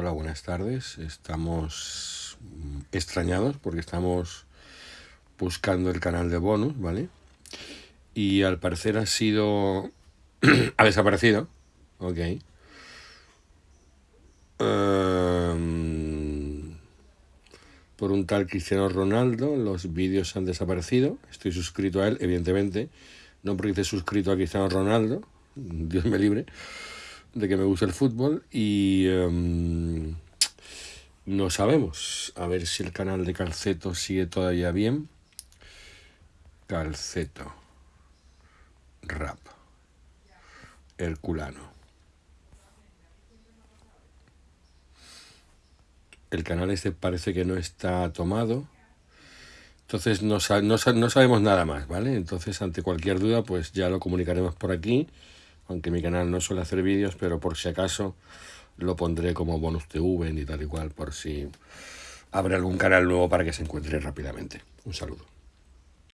Hola, buenas tardes. Estamos extrañados porque estamos buscando el canal de bonus, ¿vale? Y al parecer ha sido... ha desaparecido. Ok. Um, por un tal Cristiano Ronaldo, los vídeos han desaparecido. Estoy suscrito a él, evidentemente. No porque esté suscrito a Cristiano Ronaldo, Dios me libre de que me gusta el fútbol y em, no sabemos. A ver si el canal de Calceto sigue todavía bien. Calceto. Rap. Herculano. El canal este parece que no está tomado. Entonces no, no, no sabemos nada más, ¿vale? Entonces ante cualquier duda pues ya lo comunicaremos por aquí aunque mi canal no suele hacer vídeos, pero por si acaso lo pondré como bonus TV y tal y cual, por si habrá algún canal nuevo para que se encuentre rápidamente. Un saludo.